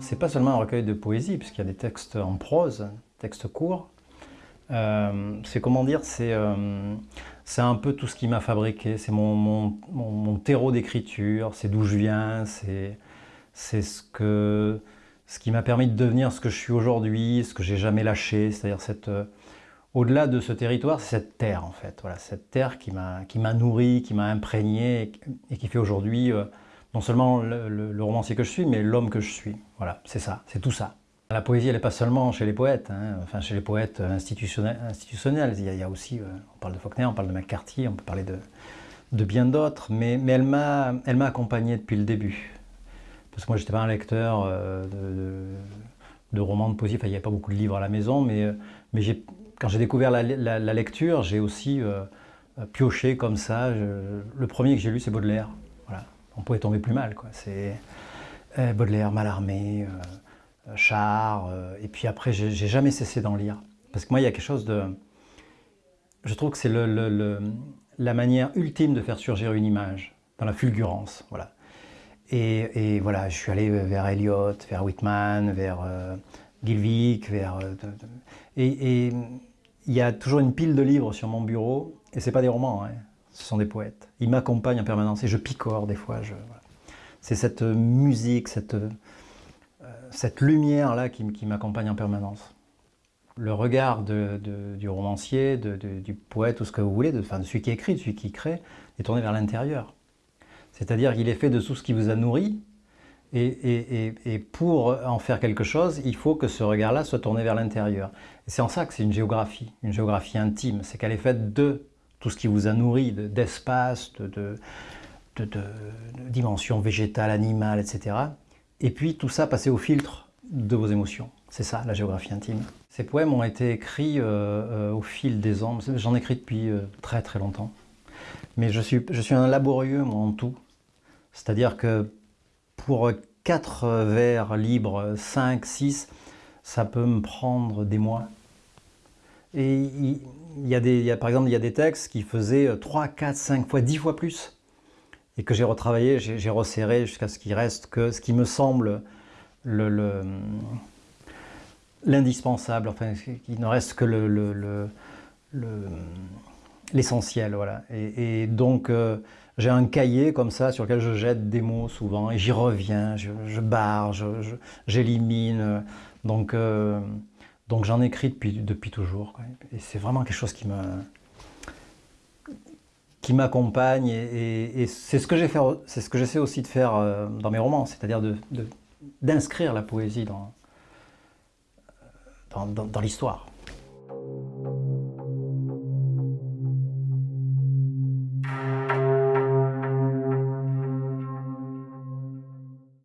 c'est pas seulement un recueil de poésie, puisqu'il y a des textes en prose, textes courts. Euh, c'est comment dire, c'est euh, un peu tout ce qui m'a fabriqué, c'est mon, mon, mon, terreau d'écriture, c'est d'où je viens, c'est ce, que, ce qui m'a permis de devenir ce que je suis aujourd'hui, ce que j'ai jamais lâché, c'est-à-dire cette... Euh, au-delà de ce territoire, c'est cette terre en fait, voilà, cette terre qui m'a nourri, qui m'a imprégné et, qui fait aujourd'hui non seulement le, romancier que je suis, mais l'homme que je suis. Voilà, c'est ça, c'est tout ça. La poésie, elle n'est pas seulement chez les poètes, hein, enfin chez les poètes institutionnels. institutionnels. Il, y a, aussi, euh, on parle de Faulkner, on parle de McCarthy, on peut parler de, bien d'autres, mais, elle m'a accompagné depuis le début. Parce que moi, je n'étais pas un lecteur euh, de, romans de poésie, enfin, il n'y avait pas beaucoup de livres à la maison, mais, euh, mais quand j'ai découvert la, lecture, j'ai aussi pioché comme ça. le premier que j'ai lu, c'est Baudelaire. Voilà. On pouvait tomber plus mal. C'est Baudelaire, Mallarmé, char, euh, et puis après, j'ai jamais cessé d'en lire. Parce que moi, il y a quelque chose de... Je trouve que c'est le, la manière ultime de faire surgir une image, dans la fulgurance, voilà. Et, voilà, je suis allé vers Eliot, vers Whitman, vers euh, vers... Euh, et, il y a toujours une pile de livres sur mon bureau, et c'est pas des romans, hein, ce sont des poètes. Ils m'accompagnent en permanence, et je picore des fois. C'est cette musique, cette cette lumière-là qui, m'accompagne en permanence. Le regard du romancier, du poète, tout ce que vous voulez, de, de celui qui écrit, de celui qui crée, est tourné vers l'intérieur. C'est-à-dire qu'il est fait de tout ce qui vous a nourri, et, pour en faire quelque chose, il faut que ce regard-là soit tourné vers l'intérieur. C'est en ça que c'est une géographie, une géographie intime. C'est qu'elle est faite de tout ce qui vous a nourri, d'espace, de, de, de, de, dimension végétale, animale, etc. Et puis tout ça passé au filtre de vos émotions. C'est ça, la géographie intime. Ces poèmes ont été écrits euh, euh, au fil des ans. J'en écris depuis euh, très très longtemps. Mais je suis, je suis un laborieux, moi, en tout. C'est-à-dire que pour quatre vers libres, 5, 6, ça peut me prendre des mois. Et y a des, par exemple, il y a des textes qui faisaient 3, 4, 5 fois, 10 fois plus et que j'ai retravaillé, j'ai resserré jusqu'à ce qu'il reste que ce qui me semble l'indispensable, le, enfin, qu'il ne reste que l'essentiel. voilà. Et, donc, euh, j'ai un cahier comme ça sur lequel je jette des mots souvent, et j'y reviens, je, barre, j'élimine. Donc, euh, donc j'en écris depuis, depuis toujours. Et c'est vraiment quelque chose qui me qui m'accompagne et, c'est ce que j'essaie aussi de faire euh, dans mes romans, c'est-à-dire d'inscrire la poésie dans, dans l'histoire.